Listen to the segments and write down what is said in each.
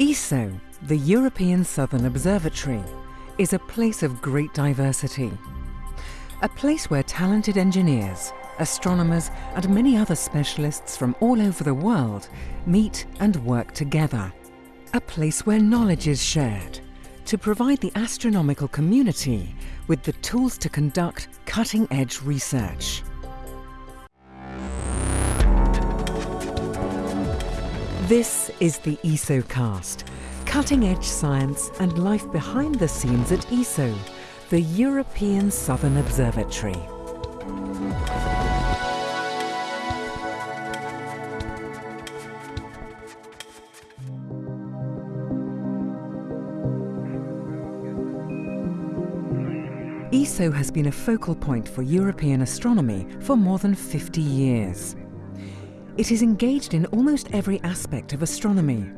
ESO, the European Southern Observatory, is a place of great diversity. A place where talented engineers, astronomers and many other specialists from all over the world meet and work together. A place where knowledge is shared to provide the astronomical community with the tools to conduct cutting-edge research. This is the ESOcast, cutting-edge science and life behind the scenes at ESO, the European Southern Observatory. ESO has been a focal point for European astronomy for more than 50 years. It is engaged in almost every aspect of astronomy,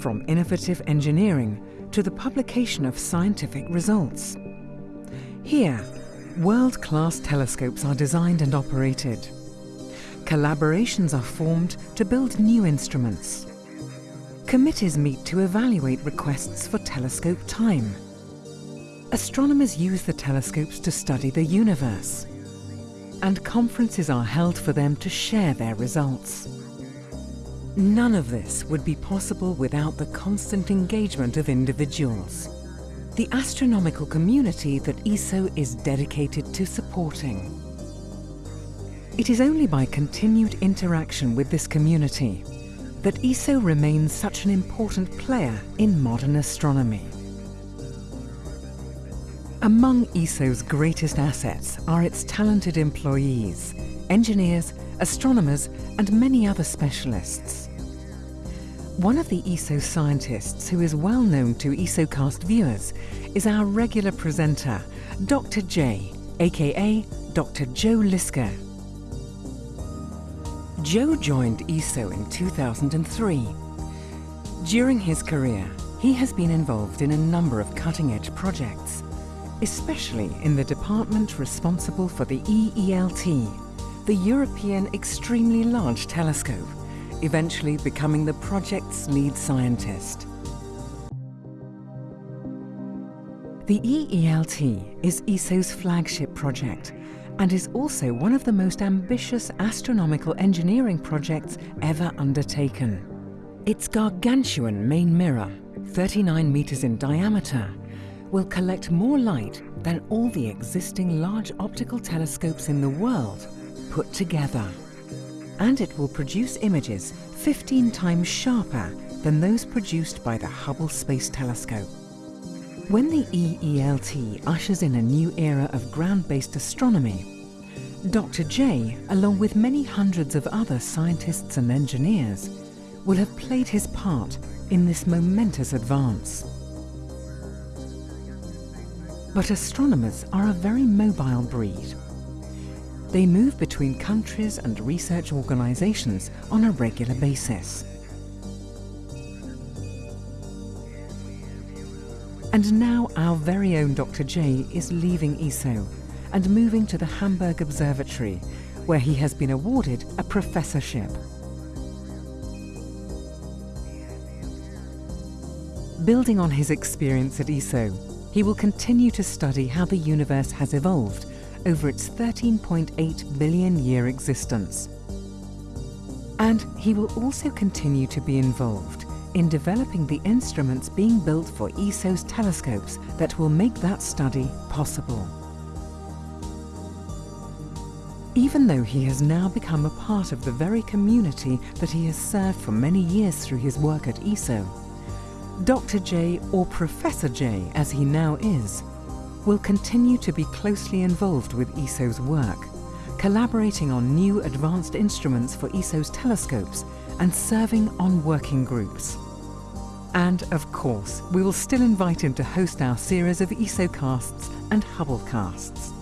from innovative engineering to the publication of scientific results. Here, world-class telescopes are designed and operated. Collaborations are formed to build new instruments. Committees meet to evaluate requests for telescope time. Astronomers use the telescopes to study the universe. And conferences are held for them to share their results. None of this would be possible without the constant engagement of individuals. The astronomical community that ESO is dedicated to supporting. It is only by continued interaction with this community that ESO remains such an important player in modern astronomy. Among ESO's greatest assets are its talented employees, engineers, astronomers and many other specialists. One of the ESO scientists who is well known to ESOcast viewers is our regular presenter, Dr. J, aka Dr. Joe Liske. Joe joined ESO in 2003. During his career, he has been involved in a number of cutting-edge projects, especially in the department responsible for the EELT, the European Extremely Large Telescope, eventually becoming the project's lead scientist. The EELT is ESO's flagship project and is also one of the most ambitious astronomical engineering projects ever undertaken. Its gargantuan main mirror, 39 meters in diameter, will collect more light than all the existing large optical telescopes in the world put together. And it will produce images 15 times sharper than those produced by the Hubble Space Telescope. When the EELT ushers in a new era of ground-based astronomy, Dr. J, along with many hundreds of other scientists and engineers, will have played his part in this momentous advance. But astronomers are a very mobile breed. They move between countries and research organizations on a regular basis. And now our very own Dr. J is leaving ESO and moving to the Hamburg Observatory, where he has been awarded a professorship. Building on his experience at ESO, he will continue to study how the universe has evolved over its 13.8 billion year existence. And he will also continue to be involved in developing the instruments being built for ESO's telescopes that will make that study possible. Even though he has now become a part of the very community that he has served for many years through his work at ESO, Dr. J, or Professor J as he now is, will continue to be closely involved with ESO's work, collaborating on new advanced instruments for ESO's telescopes and serving on working groups. And of course, we will still invite him to host our series of ESOcasts and Hubblecasts.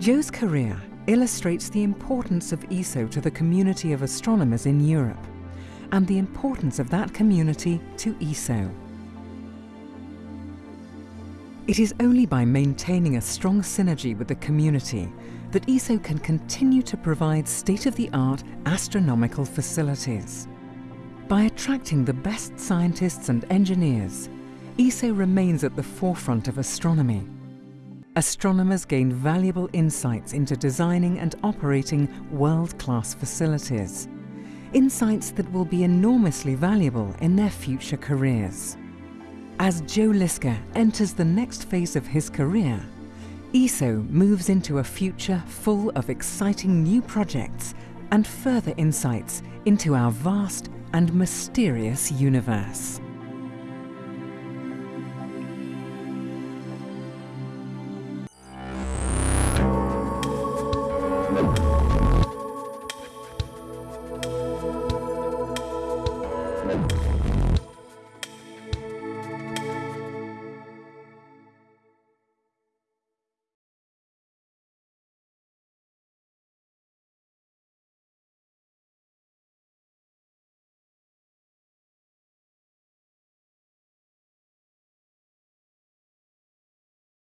Joe's career illustrates the importance of ESO to the community of astronomers in Europe and the importance of that community to ESO. It is only by maintaining a strong synergy with the community that ESO can continue to provide state-of-the-art astronomical facilities. By attracting the best scientists and engineers, ESO remains at the forefront of astronomy. Astronomers gain valuable insights into designing and operating world-class facilities, insights that will be enormously valuable in their future careers. As Joe Liske enters the next phase of his career, ESO moves into a future full of exciting new projects and further insights into our vast and mysterious universe. you